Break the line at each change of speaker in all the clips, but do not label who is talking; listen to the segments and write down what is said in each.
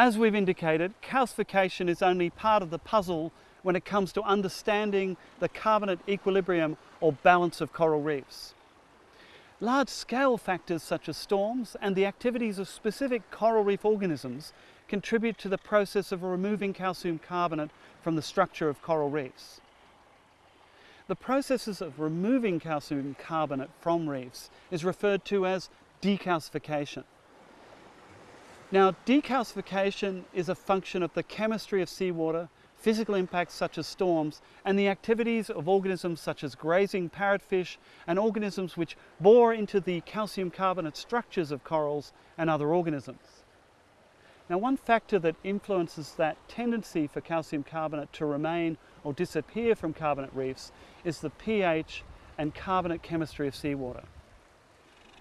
As we've indicated, calcification is only part of the puzzle when it comes to understanding the carbonate equilibrium or balance of coral reefs. Large-scale factors such as storms and the activities of specific coral reef organisms contribute to the process of removing calcium carbonate from the structure of coral reefs. The processes of removing calcium carbonate from reefs is referred to as decalcification. Now, decalcification is a function of the chemistry of seawater, physical impacts such as storms, and the activities of organisms such as grazing parrotfish and organisms which bore into the calcium carbonate structures of corals and other organisms. Now, one factor that influences that tendency for calcium carbonate to remain or disappear from carbonate reefs is the pH and carbonate chemistry of seawater.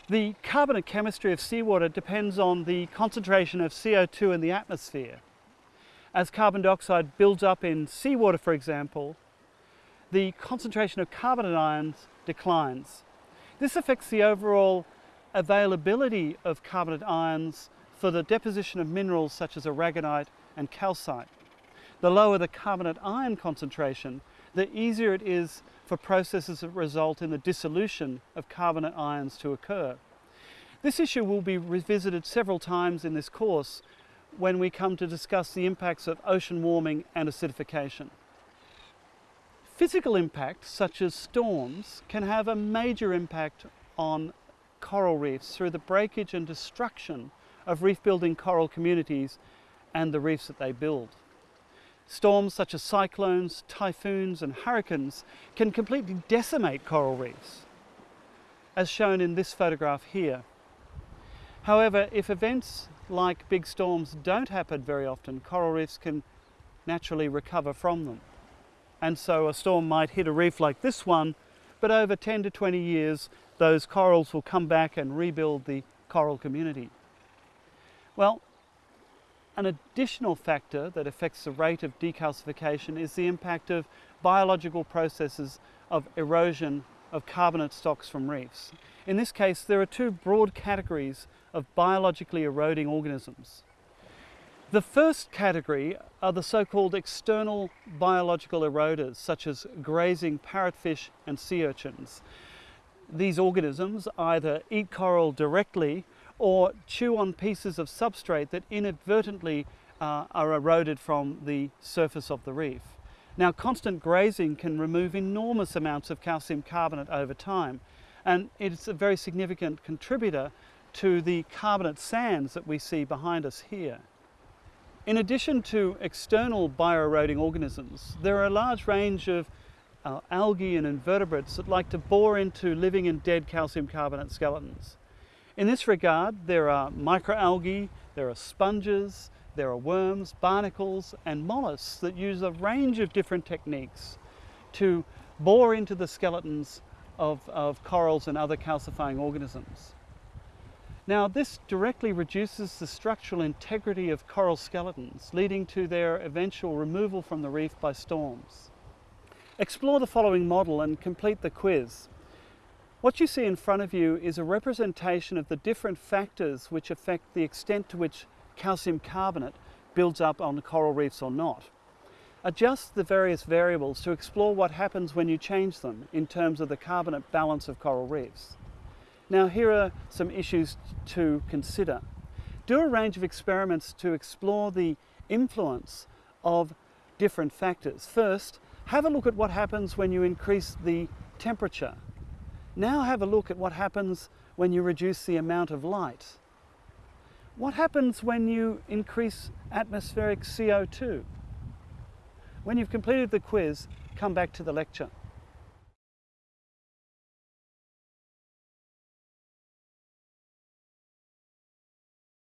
The carbonate chemistry of seawater depends on the concentration of CO2 in the atmosphere. As carbon dioxide builds up in seawater, for example, the concentration of carbonate ions declines. This affects the overall availability of carbonate ions for the deposition of minerals such as aragonite and calcite. The lower the carbonate ion concentration, the easier it is for processes that result in the dissolution of carbonate ions to occur. This issue will be revisited several times in this course when we come to discuss the impacts of ocean warming and acidification. Physical impacts such as storms can have a major impact on coral reefs through the breakage and destruction of reef building coral communities and the reefs that they build. Storms such as cyclones, typhoons and hurricanes can completely decimate coral reefs, as shown in this photograph here. However, if events like big storms don't happen very often, coral reefs can naturally recover from them. And so a storm might hit a reef like this one, but over 10 to 20 years, those corals will come back and rebuild the coral community. Well, an additional factor that affects the rate of decalcification is the impact of biological processes of erosion of carbonate stocks from reefs. In this case, there are two broad categories of biologically eroding organisms. The first category are the so-called external biological eroders, such as grazing parrotfish and sea urchins. These organisms either eat coral directly or chew on pieces of substrate that inadvertently uh, are eroded from the surface of the reef. Now constant grazing can remove enormous amounts of calcium carbonate over time and it's a very significant contributor to the carbonate sands that we see behind us here. In addition to external bioeroding organisms, there are a large range of uh, algae and invertebrates that like to bore into living and dead calcium carbonate skeletons. In this regard, there are microalgae, there are sponges, there are worms, barnacles, and mollusks that use a range of different techniques to bore into the skeletons of, of corals and other calcifying organisms. Now, this directly reduces the structural integrity of coral skeletons, leading to their eventual removal from the reef by storms. Explore the following model and complete the quiz. What you see in front of you is a representation of the different factors which affect the extent to which calcium carbonate builds up on coral reefs or not. Adjust the various variables to explore what happens when you change them in terms of the carbonate balance of coral reefs. Now here are some issues to consider. Do a range of experiments to explore the influence of different factors. First, have a look at what happens when you increase the temperature now have a look at what happens when you reduce the amount of light. What happens when you increase atmospheric CO2? When you've completed the quiz, come back to the lecture.